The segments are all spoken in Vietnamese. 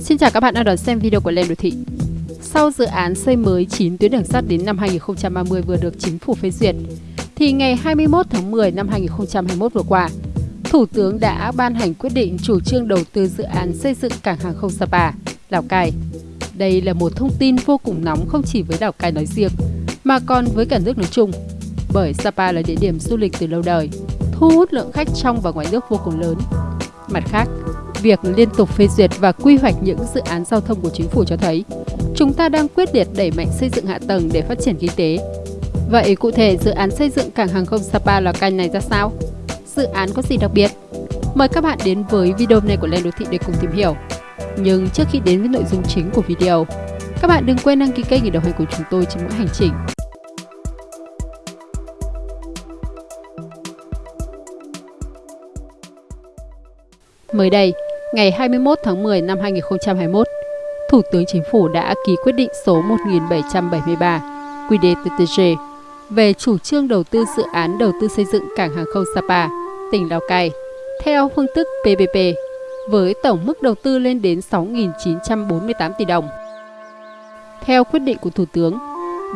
Xin chào các bạn đang đón xem video của Lên Đô Thị. Sau dự án xây mới 9 tuyến đường sắt đến năm 2030 vừa được chính phủ phê duyệt, thì ngày 21 tháng 10 năm 2021 vừa qua, Thủ tướng đã ban hành quyết định chủ trương đầu tư dự án xây dựng cảng hàng không Sapa, Lào Cai. Đây là một thông tin vô cùng nóng không chỉ với Lào Cai nói riêng, mà còn với cả nước nói chung. Bởi Sapa là địa điểm du lịch từ lâu đời, thu hút lượng khách trong và ngoài nước vô cùng lớn. Mặt khác, việc liên tục phê duyệt và quy hoạch những dự án giao thông của chính phủ cho thấy chúng ta đang quyết liệt đẩy mạnh xây dựng hạ tầng để phát triển kinh tế. Vậy cụ thể dự án xây dựng cảng hàng không Sapa Lào Cai này ra sao? Dự án có gì đặc biệt? Mời các bạn đến với video này của Lên Đô Thị để cùng tìm hiểu. Nhưng trước khi đến với nội dung chính của video, các bạn đừng quên đăng ký kênh để đồng hành cùng chúng tôi trên mỗi hành trình. Mới đây, ngày 21 tháng 10 năm 2021, Thủ tướng Chính phủ đã ký quyết định số 1773 QĐ-TTG về chủ trương đầu tư dự án đầu tư xây dựng cảng hàng không Sapa, tỉnh Lào Cai, theo phương thức PPP, với tổng mức đầu tư lên đến 6.948 tỷ đồng. Theo quyết định của Thủ tướng,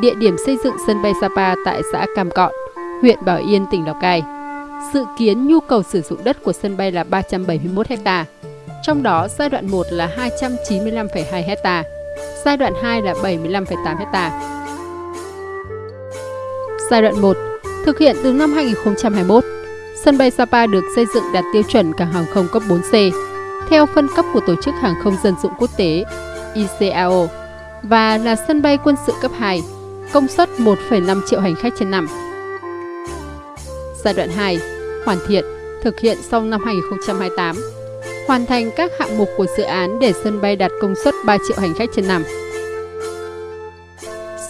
địa điểm xây dựng sân bay Sapa tại xã Cam Cọn, huyện Bảo Yên, tỉnh Lào Cai, dự kiến nhu cầu sử dụng đất của sân bay là 371 hectare trong đó giai đoạn 1 là 295,2 hecta, giai đoạn 2 là 75,8 hecta. Giai đoạn 1 thực hiện từ năm 2021, sân bay Sapa được xây dựng đạt tiêu chuẩn cảng hàng không cấp 4C theo phân cấp của Tổ chức Hàng không Dân dụng Quốc tế ICAO và là sân bay quân sự cấp 2, công suất 1,5 triệu hành khách trên năm. Giai đoạn 2, hoàn thiện, thực hiện sau năm 2028, hoàn thành các hạng mục của dự án để sân bay đạt công suất 3 triệu hành khách trên năm.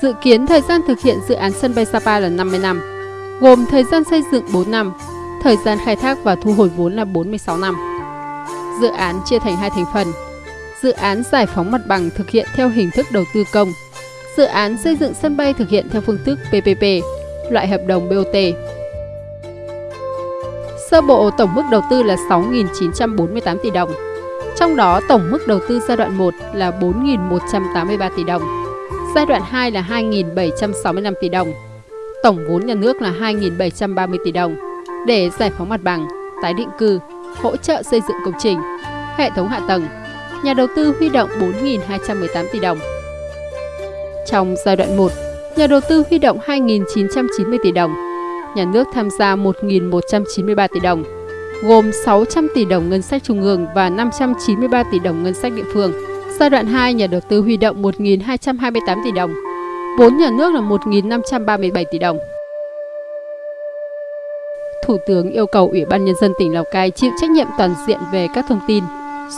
Dự kiến thời gian thực hiện dự án sân bay Sapa là 50 năm, gồm thời gian xây dựng 4 năm, thời gian khai thác và thu hồi vốn là 46 năm. Dự án chia thành hai thành phần. Dự án giải phóng mặt bằng thực hiện theo hình thức đầu tư công. Dự án xây dựng sân bay thực hiện theo phương thức PPP, loại hợp đồng BOT. Sơ bộ tổng mức đầu tư là 6.948 tỷ đồng. Trong đó tổng mức đầu tư giai đoạn 1 là 4.183 tỷ đồng, giai đoạn 2 là 2.765 tỷ đồng, tổng vốn nhà nước là 2.730 tỷ đồng để giải phóng mặt bằng, tái định cư, hỗ trợ xây dựng công trình, hệ thống hạ tầng. Nhà đầu tư huy động 4.218 tỷ đồng. Trong giai đoạn 1, nhà đầu tư huy động 2.990 tỷ đồng, nhà nước tham gia 1.193 tỷ đồng, gồm 600 tỷ đồng ngân sách trung ương và 593 tỷ đồng ngân sách địa phương. Giai đoạn 2, nhà đầu tư huy động 1.228 tỷ đồng, vốn nhà nước là 1.537 tỷ đồng. Thủ tướng yêu cầu Ủy ban Nhân dân tỉnh Lào Cai chịu trách nhiệm toàn diện về các thông tin,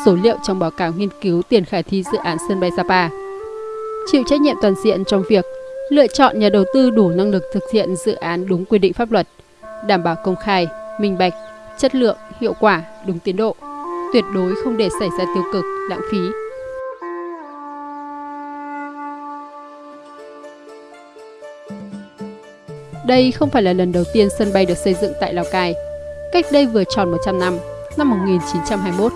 số liệu trong báo cáo nghiên cứu tiền khả thi dự án sân bay Sapa. Chịu trách nhiệm toàn diện trong việc lựa chọn nhà đầu tư đủ năng lực thực hiện dự án đúng quy định pháp luật, đảm bảo công khai, minh bạch, chất lượng, hiệu quả, đúng tiến độ, tuyệt đối không để xảy ra tiêu cực, lãng phí, Đây không phải là lần đầu tiên sân bay được xây dựng tại Lào Cai. Cách đây vừa tròn 100 năm, năm 1921,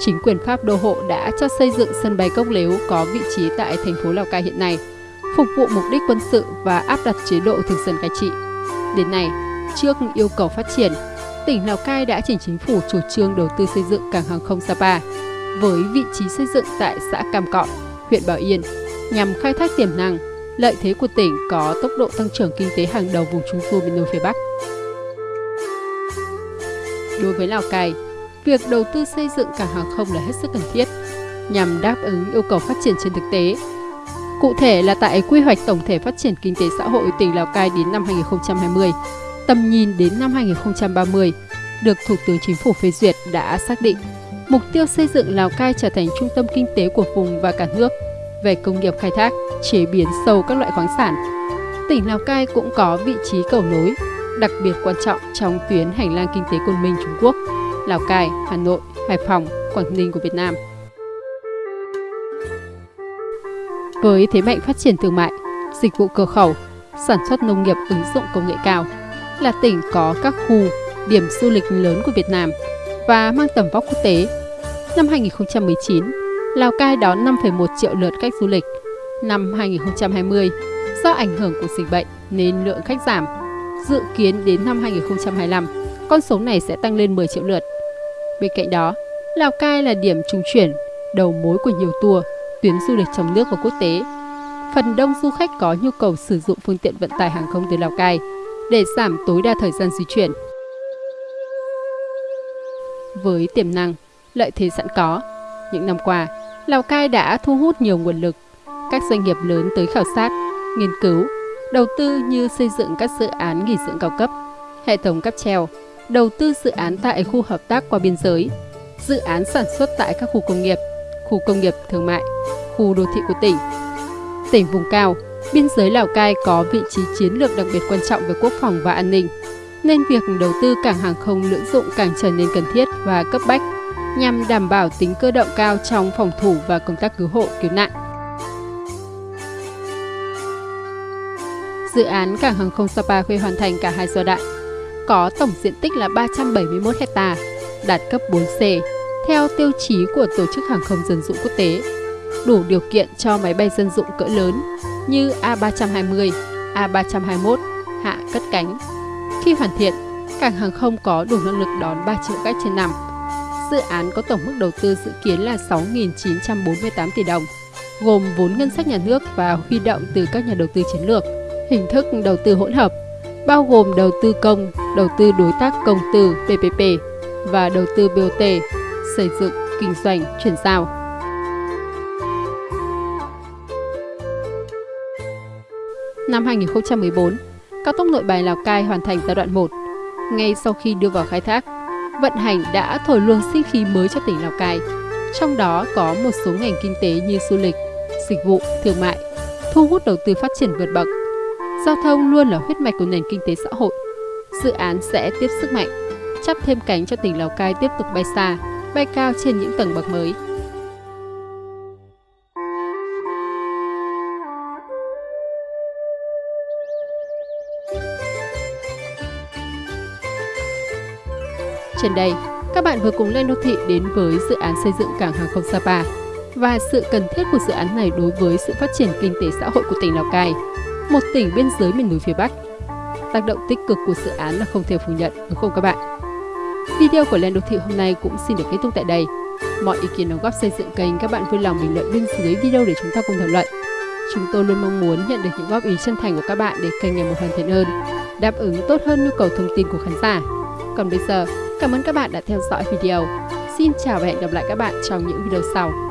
chính quyền Pháp đô hộ đã cho xây dựng sân bay Cốc Lếu có vị trí tại thành phố Lào Cai hiện nay, phục vụ mục đích quân sự và áp đặt chế độ thực dân cai trị. Đến nay, trước yêu cầu phát triển, tỉnh Lào Cai đã chỉnh chính phủ chủ trương đầu tư xây dựng cảng hàng không Sapa với vị trí xây dựng tại xã Cam Cọn, huyện Bảo Yên nhằm khai thác tiềm năng, lợi thế của tỉnh có tốc độ tăng trưởng kinh tế hàng đầu vùng Trung Du miền núi phía Bắc. Đối với Lào Cai, việc đầu tư xây dựng cảng hàng không là hết sức cần thiết nhằm đáp ứng yêu cầu phát triển trên thực tế. Cụ thể là tại quy hoạch tổng thể phát triển kinh tế xã hội tỉnh Lào Cai đến năm 2020, tầm nhìn đến năm 2030 được Thủ tướng Chính phủ phê duyệt đã xác định mục tiêu xây dựng Lào Cai trở thành trung tâm kinh tế của vùng và cả nước về công nghiệp khai thác, chế biến sâu các loại khoáng sản. Tỉnh Lào Cai cũng có vị trí cầu nối, đặc biệt quan trọng trong tuyến hành lang kinh tế Côn Minh Trung Quốc, Lào Cai, Hà Nội, Hải Phòng, Quảng Ninh của Việt Nam. Với thế mạnh phát triển thương mại, dịch vụ cửa khẩu, sản xuất nông nghiệp ứng dụng công nghệ cao, là tỉnh có các khu, điểm du lịch lớn của Việt Nam và mang tầm vóc quốc tế. Năm 2019, Lào Cai đón 5,1 triệu lượt khách du lịch. Năm 2020, do ảnh hưởng của dịch bệnh nên lượng khách giảm. Dự kiến đến năm 2025, con số này sẽ tăng lên 10 triệu lượt. Bên cạnh đó, Lào Cai là điểm trung chuyển, đầu mối của nhiều tour, tuyến du lịch trong nước và quốc tế. Phần đông du khách có nhu cầu sử dụng phương tiện vận tải hàng không từ Lào Cai để giảm tối đa thời gian di chuyển. Với tiềm năng, lợi thế sẵn có, những năm qua, Lào Cai đã thu hút nhiều nguồn lực, các doanh nghiệp lớn tới khảo sát, nghiên cứu, đầu tư như xây dựng các dự án nghỉ dưỡng cao cấp, hệ thống cáp treo, đầu tư dự án tại khu hợp tác qua biên giới, dự án sản xuất tại các khu công nghiệp, khu công nghiệp thương mại, khu đô thị của tỉnh. Tỉnh vùng cao, biên giới Lào Cai có vị trí chiến lược đặc biệt quan trọng về quốc phòng và an ninh, nên việc đầu tư cảng hàng không lưỡng dụng càng trở nên cần thiết và cấp bách nhằm đảm bảo tính cơ động cao trong phòng thủ và công tác cứu hộ, cứu nạn. Dự án cảng hàng không Sapa khi hoàn thành cả hai giai đoạn, có tổng diện tích là 371 hecta, đạt cấp 4C, theo tiêu chí của Tổ chức Hàng không Dân dụng Quốc tế, đủ điều kiện cho máy bay dân dụng cỡ lớn như A320, A321 hạ cất cánh. Khi hoàn thiện, cảng hàng không có đủ năng lực đón 3 triệu khách trên năm. Dự án có tổng mức đầu tư dự kiến là 6.948 tỷ đồng, gồm vốn ngân sách nhà nước và huy động từ các nhà đầu tư chiến lược. Hình thức đầu tư hỗn hợp bao gồm đầu tư công, đầu tư đối tác công tư PPP và đầu tư BOT, xây dựng, kinh doanh, chuyển giao. Năm 2014, cao tốc nội bài Lào Cai hoàn thành giai đoạn 1. Ngay sau khi đưa vào khai thác, vận hành đã thổi luồng sinh khí mới cho tỉnh Lào Cai. Trong đó có một số ngành kinh tế như du lịch, dịch vụ, thương mại, thu hút đầu tư phát triển vượt bậc. Giao thông luôn là huyết mạch của nền kinh tế xã hội. Dự án sẽ tiếp sức mạnh, chắp thêm cánh cho tỉnh Lào Cai tiếp tục bay xa, bay cao trên những tầng bậc mới. Trên đây, các bạn vừa cùng lên đô thị đến với dự án xây dựng cảng hàng không Sapa và sự cần thiết của dự án này đối với sự phát triển kinh tế xã hội của tỉnh Lào Cai, một tỉnh biên giới miền núi phía Bắc. Tác động tích cực của dự án là không thể phủ nhận, đúng không các bạn? Video của Lên Đô Thị hôm nay cũng xin được kết thúc tại đây. Mọi ý kiến đóng góp xây dựng kênh các bạn vui lòng bình luận bên dưới video để chúng ta cùng thảo luận. Chúng tôi luôn mong muốn nhận được những góp ý chân thành của các bạn để kênh ngày một hoàn thiện hơn, đáp ứng tốt hơn nhu cầu thông tin của khán giả. Còn bây giờ, Cảm ơn các bạn đã theo dõi video. Xin chào và hẹn gặp lại các bạn trong những video sau.